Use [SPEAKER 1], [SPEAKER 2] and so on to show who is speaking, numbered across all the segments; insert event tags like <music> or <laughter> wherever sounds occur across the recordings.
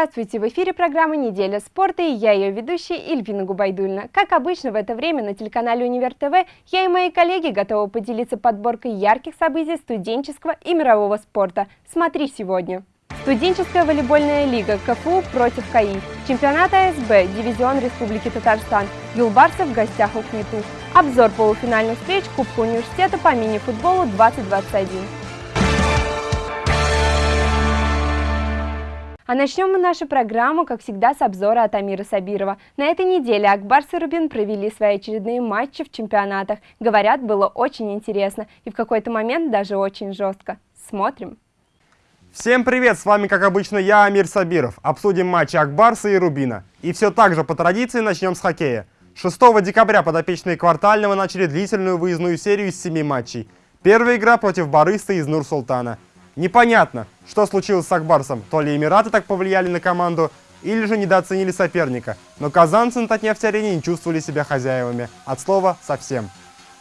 [SPEAKER 1] Здравствуйте! В эфире программа «Неделя спорта» и я ее ведущая Ильвина Губайдульна. Как обычно в это время на телеканале Универ ТВ я и мои коллеги готовы поделиться подборкой ярких событий студенческого и мирового спорта. Смотри сегодня! Студенческая волейбольная лига КФУ против КАИ. Чемпионат АСБ, дивизион Республики Татарстан. Юлбарсов в гостях у КНИТУ. Обзор полуфинальных встреч Кубка университета по мини-футболу 2021. А начнем мы нашу программу, как всегда, с обзора от Амира Сабирова. На этой неделе Акбарс и Рубин провели свои очередные матчи в чемпионатах. Говорят, было очень интересно и в какой-то момент даже очень жестко. Смотрим.
[SPEAKER 2] Всем привет, с вами как обычно я, Амир Сабиров. Обсудим матчи Акбарса и Рубина. И все так же по традиции начнем с хоккея. 6 декабря подопечные Квартального начали длительную выездную серию из 7 матчей. Первая игра против Барыста из Нур-Султана – Непонятно, что случилось с Акбарсом. То ли Эмираты так повлияли на команду, или же недооценили соперника. Но казанцы на Татнефть-арене не чувствовали себя хозяевами. От слова «совсем».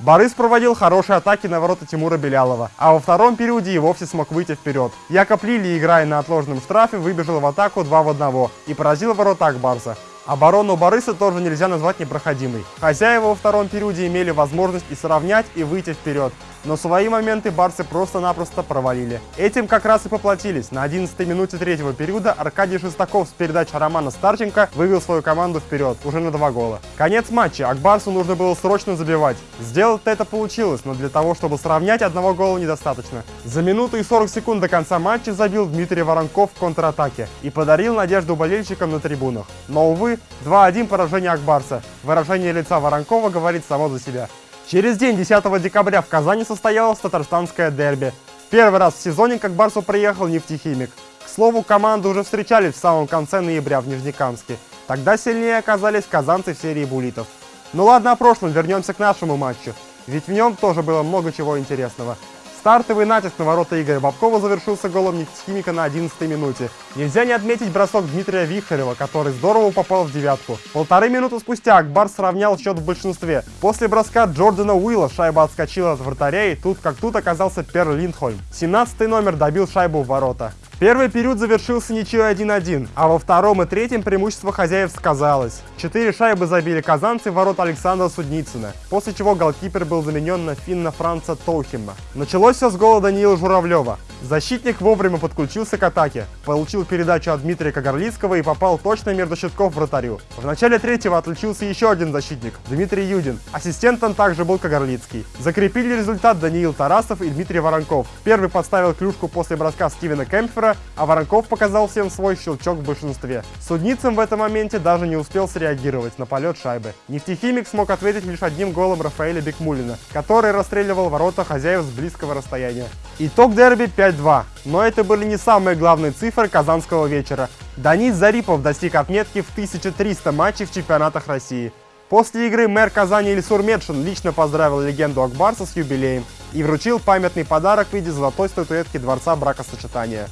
[SPEAKER 2] Борис проводил хорошие атаки на ворота Тимура Белялова, а во втором периоде и вовсе смог выйти вперед. Якоб Лили, играя на отложенном штрафе, выбежал в атаку 2 в 1 и поразил ворота Акбарса. Оборону Бориса тоже нельзя назвать непроходимой. Хозяева во втором периоде имели возможность и сравнять, и выйти вперед. Но свои моменты барсы просто-напросто провалили. Этим как раз и поплатились. На 11-й минуте третьего периода Аркадий Шестаков с передачи Романа Старченко вывел свою команду вперед, уже на два гола. Конец матча, Акбарсу нужно было срочно забивать. Сделать это получилось, но для того, чтобы сравнять, одного гола недостаточно. За минуту и 40 секунд до конца матча забил Дмитрий Воронков в контратаке и подарил надежду болельщикам на трибунах. Но, увы, 2-1 поражение Акбарса. Выражение лица Воронкова говорит само за себя. Через день, 10 декабря, в Казани состоялось татарстанское дерби. Первый раз в сезоне, как Барсу приехал нефтехимик. К слову, команды уже встречались в самом конце ноября в Нижнекамске. Тогда сильнее оказались казанцы в серии булитов. Ну ладно о прошлом, вернемся к нашему матчу. Ведь в нем тоже было много чего интересного. Стартовый натиск на ворота Игоря Бабкова завершился голом нефтехимика на 11 минуте. Нельзя не отметить бросок Дмитрия Вихарева, который здорово попал в девятку. Полторы минуты спустя Акбар сравнял счет в большинстве. После броска Джордана Уилла шайба отскочила от вратаря и тут как тут оказался Пер Линдхольм. 17 номер добил шайбу в ворота. Первый период завершился ничьей 1-1, а во втором и третьем преимущество хозяев сказалось. Четыре шайбы забили казанцы в ворот Александра Судницына, после чего голкипер был заменен на финна Франца Тоухима. Началось все с гола Даниила Журавлева. Защитник вовремя подключился к атаке, получил передачу от Дмитрия Кагарлицкого и попал точно между щитков вратарю. В начале третьего отличился еще один защитник, Дмитрий Юдин. Ассистентом также был Кагарлицкий. Закрепили результат Даниил Тарасов и Дмитрий Воронков. Первый подставил клюшку после броска Стивена Кемпфера, а Воронков показал всем свой щелчок в большинстве. Судницам в этом моменте даже не успел среагировать на полет шайбы. Нефтехимик смог ответить лишь одним голом Рафаэля Бекмулина, который расстреливал ворота хозяев с близкого расстояния. Итог дерби 5 5-2. Но это были не самые главные цифры казанского вечера. Данис Зарипов достиг отметки в 1300 матчей в чемпионатах России. После игры мэр Казани Ильсур Медшин лично поздравил легенду Акбарса с юбилеем и вручил памятный подарок в виде золотой статуэтки Дворца бракосочетания.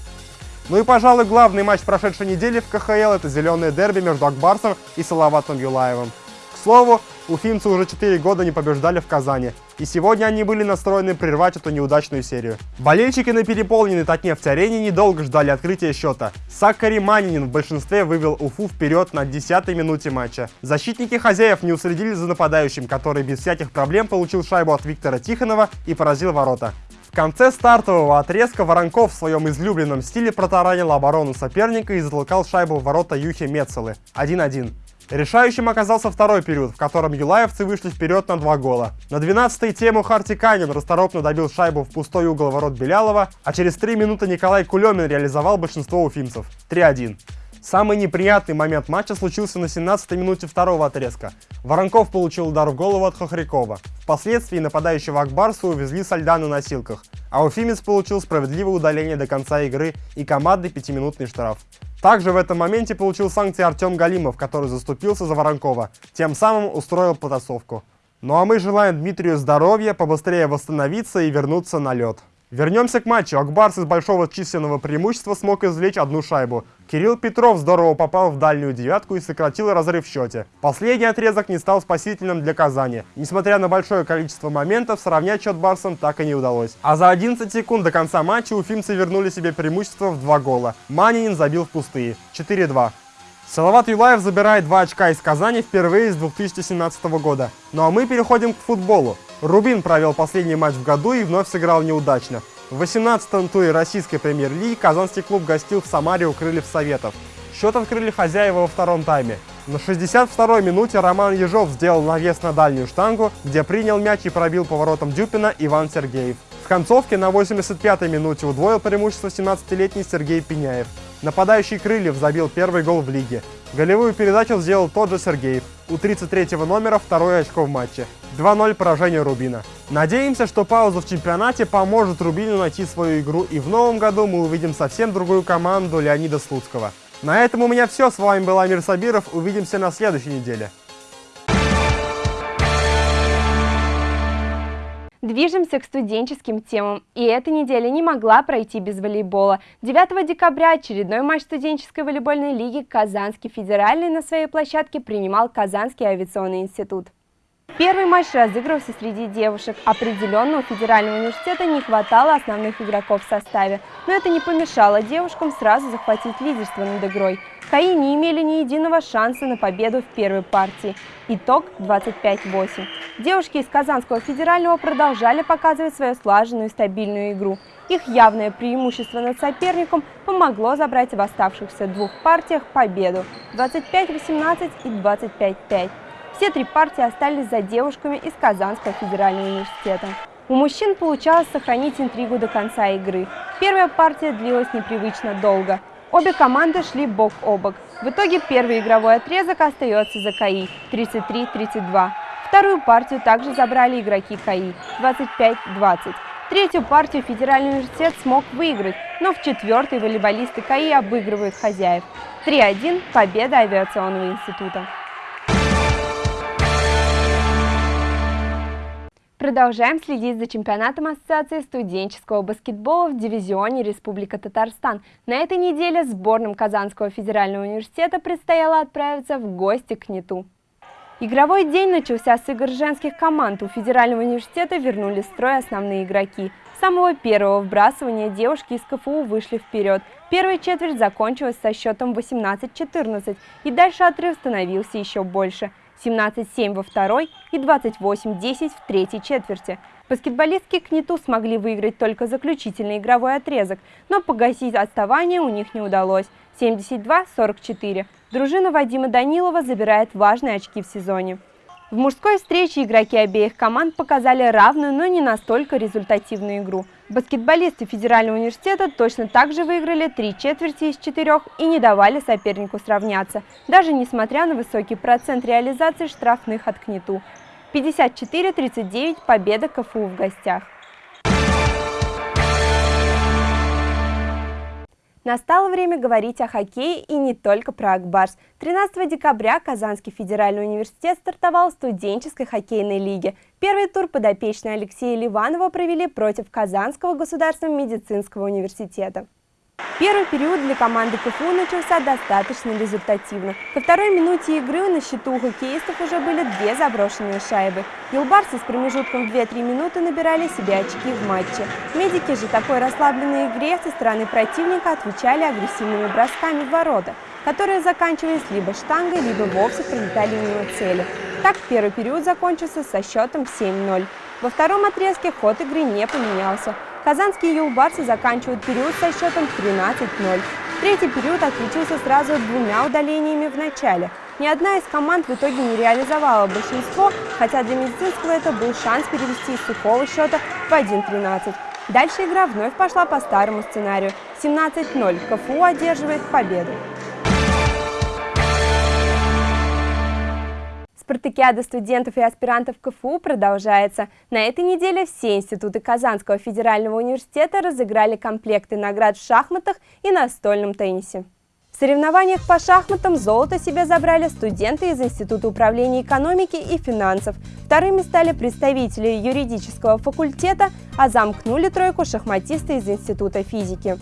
[SPEAKER 2] Ну и, пожалуй, главный матч прошедшей недели в КХЛ – это зеленое дерби между Акбарсом и Салаватом Юлаевым. К слову, уфимцы уже 4 года не побеждали в Казани, и сегодня они были настроены прервать эту неудачную серию. Болельщики на переполненной Татнефть-арене недолго ждали открытия счета. Сакари Манинин в большинстве вывел Уфу вперед на 10-й минуте матча. Защитники хозяев не уследили за нападающим, который без всяких проблем получил шайбу от Виктора Тихонова и поразил ворота. Конце стартового отрезка Воронков в своем излюбленном стиле протаранил оборону соперника и затолкал шайбу в ворота Юхи Мецелы 1-1. Решающим оказался второй период, в котором юлаевцы вышли вперед на два гола. На 12-й тему Харти Канин расторопно добил шайбу в пустой угол ворот Белялова, а через 3 минуты Николай Кулемин реализовал большинство уфимцев. 3-1. Самый неприятный момент матча случился на 17-й минуте второго отрезка. Воронков получил удар в голову от Хохрякова. Впоследствии нападающего Акбарса увезли со льда на носилках, а Уфимец получил справедливое удаление до конца игры и командный пятиминутный штраф. Также в этом моменте получил санкции Артем Галимов, который заступился за Воронкова, тем самым устроил потасовку. Ну а мы желаем Дмитрию здоровья, побыстрее восстановиться и вернуться на лед. Вернемся к матчу. Акбарс из большого численного преимущества смог извлечь одну шайбу. Кирилл Петров здорово попал в дальнюю девятку и сократил разрыв в счете. Последний отрезок не стал спасительным для Казани. Несмотря на большое количество моментов, сравнять счет Барсом так и не удалось. А за 11 секунд до конца матча уфимцы вернули себе преимущество в два гола. Манинин забил в пустые. 4-2. Салават Юлаев забирает два очка из Казани впервые с 2017 года. Ну а мы переходим к футболу. Рубин провел последний матч в году и вновь сыграл неудачно. В 18-м туре российской премьер-лиги казанский клуб гостил в Самаре у Крыльев Советов. Счет открыли хозяева во втором тайме. На 62-й минуте Роман Ежов сделал навес на дальнюю штангу, где принял мяч и пробил поворотом Дюпина Иван Сергеев. В концовке на 85-й минуте удвоил преимущество 17-летний Сергей Пеняев. Нападающий Крыльев забил первый гол в лиге. Голевую передачу сделал тот же Сергеев. У 33-го номера второе очко в матче. 2-0 поражение Рубина. Надеемся, что пауза в чемпионате поможет Рубину найти свою игру и в новом году мы увидим совсем другую команду Леонида Слуцкого. На этом у меня все. С вами был Амир Сабиров. Увидимся на следующей неделе.
[SPEAKER 1] Движемся к студенческим темам, и эта неделя не могла пройти без волейбола. 9 декабря очередной матч студенческой волейбольной лиги Казанский федеральный на своей площадке принимал Казанский авиационный институт. Первый матч разыгрывался среди девушек. Определенно у Федерального университета не хватало основных игроков в составе, но это не помешало девушкам сразу захватить лидерство над игрой. КАИ не имели ни единого шанса на победу в первой партии. Итог 25-8. Девушки из Казанского федерального продолжали показывать свою слаженную и стабильную игру. Их явное преимущество над соперником помогло забрать в оставшихся двух партиях победу 25-18 и 25-5. Все три партии остались за девушками из Казанского федерального университета. У мужчин получалось сохранить интригу до конца игры. Первая партия длилась непривычно долго. Обе команды шли бок о бок. В итоге первый игровой отрезок остается за КАИ 33-32. Вторую партию также забрали игроки КАИ 25-20. Третью партию Федеральный университет смог выиграть, но в четвертой волейболисты КАИ обыгрывают хозяев. 3-1 – победа авиационного института. Продолжаем следить за чемпионатом Ассоциации студенческого баскетбола в дивизионе Республика Татарстан. На этой неделе сборным Казанского федерального университета предстояло отправиться в гости к НИТУ. Игровой день начался с игр женских команд. У Федерального университета вернули в строй основные игроки. С самого первого вбрасывания девушки из КФУ вышли вперед. Первая четверть закончилась со счетом 18-14, и дальше отрыв становился еще больше – 17-7 во второй и 28-10 в третьей четверти. Баскетболистки КНИТУ смогли выиграть только заключительный игровой отрезок, но погасить отставание у них не удалось. 72-44. Дружина Вадима Данилова забирает важные очки в сезоне. В мужской встрече игроки обеих команд показали равную, но не настолько результативную игру. Баскетболисты Федерального университета точно так же выиграли три четверти из четырех и не давали сопернику сравняться, даже несмотря на высокий процент реализации штрафных от КНИТУ. 54-39 победа КФУ в гостях. Настало время говорить о хоккее и не только про Акбарс. 13 декабря Казанский федеральный университет стартовал в студенческой хоккейной лиге. Первый тур подопечные Алексея Ливанова провели против Казанского государственного медицинского университета. Первый период для команды КФУ начался достаточно результативно. Ко второй минуте игры на счету у хоккеистов уже были две заброшенные шайбы. Юлбарсы с промежутком в 2-3 минуты набирали себе очки в матче. Медики же такой расслабленной игре со стороны противника отвечали агрессивными бросками в ворота, которые заканчивались либо штангой, либо вовсе пролетали мимо цели. Так первый период закончился со счетом 7-0. Во втором отрезке ход игры не поменялся. Казанские юлбарсы заканчивают период со счетом 13-0. Третий период отличился сразу двумя удалениями в начале. Ни одна из команд в итоге не реализовала большинство, хотя для медицинского это был шанс перевести из сухого счета в 1-13. Дальше игра вновь пошла по старому сценарию. 17-0 КФУ одерживает победу. Спартакиада студентов и аспирантов КФУ продолжается. На этой неделе все институты Казанского федерального университета разыграли комплекты наград в шахматах и настольном теннисе. В соревнованиях по шахматам золото себе забрали студенты из Института управления экономики и финансов. Вторыми стали представители юридического факультета, а замкнули тройку шахматисты из Института физики.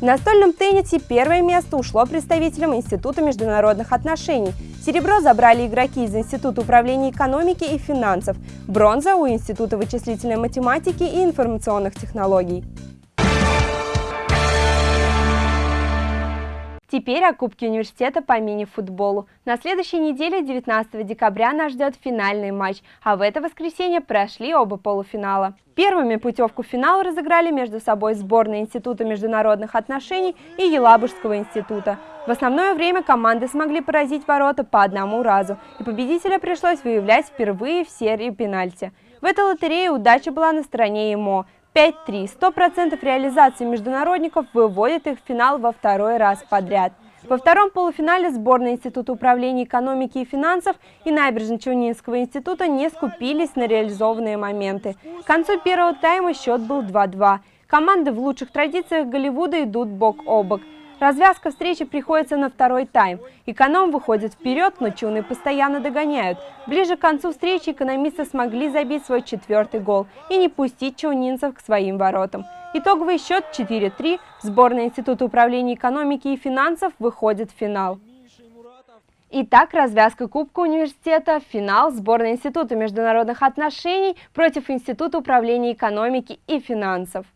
[SPEAKER 1] В настольном теннисе первое место ушло представителям Института международных отношений. Серебро забрали игроки из Института управления экономики и финансов, бронза у Института вычислительной математики и информационных технологий. Теперь о Кубке университета по мини-футболу. На следующей неделе, 19 декабря, нас ждет финальный матч, а в это воскресенье прошли оба полуфинала. Первыми путевку в финал разыграли между собой сборные Института международных отношений и Елабужского института. В основное время команды смогли поразить ворота по одному разу, и победителя пришлось выявлять впервые в серии пенальти. В этой лотерее удача была на стороне ИМО. 5-3. 100% реализации международников выводит их в финал во второй раз подряд. Во втором полуфинале сборная Института управления экономики и финансов и Набережно-Челнинского института не скупились на реализованные моменты. К концу первого тайма счет был 2-2. Команды в лучших традициях Голливуда идут бок о бок. Развязка встречи приходится на второй тайм. Эконом выходит вперед, но чуны постоянно догоняют. Ближе к концу встречи экономисты смогли забить свой четвертый гол и не пустить чаунинцев к своим воротам. Итоговый счет 4-3. Сборная Института управления экономики и финансов выходит в финал. Итак, развязка Кубка университета, финал сборной Института международных отношений против Института управления экономики и финансов.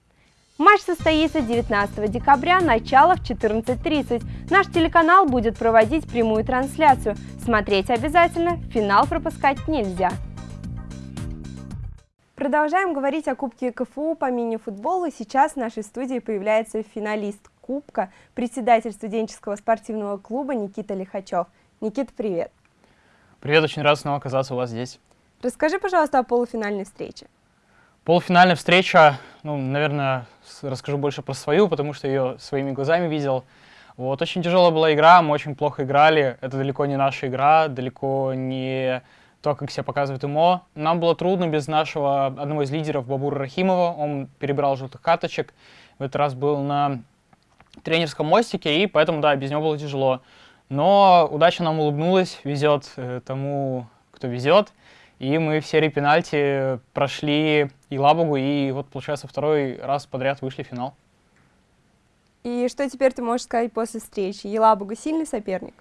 [SPEAKER 1] Матч состоится 19 декабря, начало в 14.30. Наш телеканал будет проводить прямую трансляцию. Смотреть обязательно, финал пропускать нельзя. Продолжаем говорить о Кубке КФУ по мини-футболу. Сейчас в нашей студии появляется финалист Кубка, председатель студенческого спортивного клуба Никита Лихачев. Никита, привет.
[SPEAKER 3] Привет, очень рад снова оказаться у вас здесь.
[SPEAKER 1] Расскажи, пожалуйста, о полуфинальной встрече.
[SPEAKER 3] Полуфинальная встреча, ну, наверное, расскажу больше про свою, потому что ее своими глазами видел. Вот, очень тяжелая была игра, мы очень плохо играли. Это далеко не наша игра, далеко не то, как себя показывает ИМО. Нам было трудно без нашего одного из лидеров Бабура Рахимова. Он перебрал желтых карточек. В этот раз был на тренерском мостике, и поэтому, да, без него было тяжело. Но удача нам улыбнулась, везет э, тому, кто везет. И мы в серии пенальти прошли и Лабугу, и вот, получается, второй раз подряд вышли в финал.
[SPEAKER 1] И что теперь ты можешь сказать после встречи? Елабуга сильный соперник?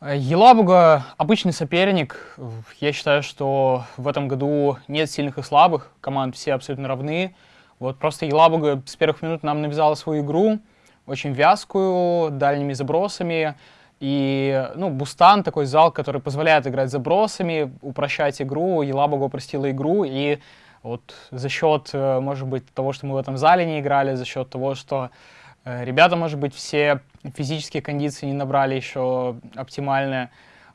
[SPEAKER 3] Э, Елабуга обычный соперник. Я считаю, что в этом году нет сильных и слабых. Команд все абсолютно равны. Вот просто Елабуга с первых минут нам навязала свою игру, очень вязкую, дальними забросами. И, ну, Бустан, такой зал, который позволяет играть забросами, упрощать игру. Елабуга упростила игру, и вот за счет, э, может быть, того, что мы в этом зале не играли, за счет того, что э, ребята, может быть, все физические кондиции не набрали еще оптимальные,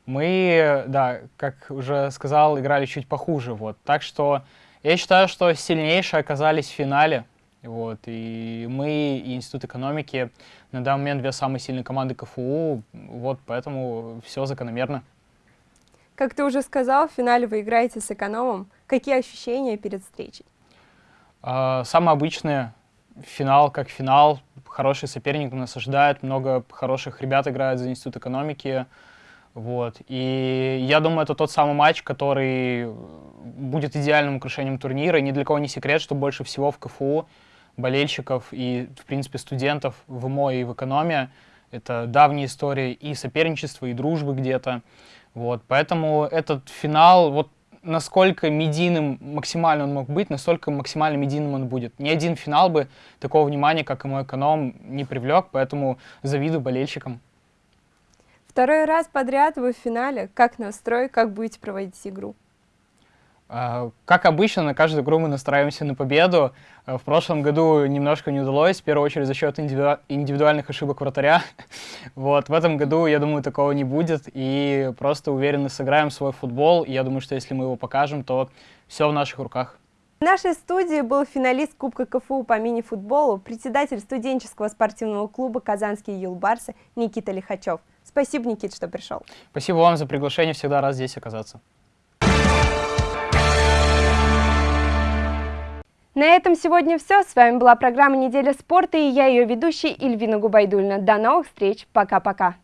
[SPEAKER 3] мы, да, как уже сказал, играли чуть похуже, вот. Так что я считаю, что сильнейшие оказались в финале, вот, и мы, и Институт экономики на данный момент две самые сильные команды КФУ, вот, поэтому все закономерно.
[SPEAKER 1] Как ты уже сказал, в финале вы играете с экономом. Какие ощущения перед встречей?
[SPEAKER 3] А, самое обычное. Финал как финал. Хороший соперник нас ожидает. Много хороших ребят играют за Институт экономики. Вот. И я думаю, это тот самый матч, который будет идеальным украшением турнира. И ни для кого не секрет, что больше всего в КФУ болельщиков и, в принципе, студентов в МО и в экономе. Это давняя история и соперничества, и дружбы где-то. Вот, поэтому этот финал, вот насколько медийным максимально он мог быть, настолько максимально медийным он будет. Ни один финал бы такого внимания, как и мой эконом, не привлек, поэтому завидую болельщикам.
[SPEAKER 1] Второй раз подряд вы в финале. Как настрой, как будете проводить игру?
[SPEAKER 3] А, как обычно, на каждую игру мы настраиваемся на победу. А, в прошлом году немножко не удалось, в первую очередь за счет индивидуальных ошибок вратаря. <laughs> Вот, в этом году, я думаю, такого не будет, и просто уверенно сыграем свой футбол. И я думаю, что если мы его покажем, то все в наших руках.
[SPEAKER 1] В нашей студии был финалист Кубка КФУ по мини-футболу, председатель студенческого спортивного клуба «Казанские юлбарсы» Никита Лихачев. Спасибо, Никит, что пришел.
[SPEAKER 3] Спасибо вам за приглашение, всегда рад здесь оказаться.
[SPEAKER 1] На этом сегодня все. С вами была программа «Неделя спорта» и я ее ведущая Ильвина Губайдульна. До новых встреч. Пока-пока.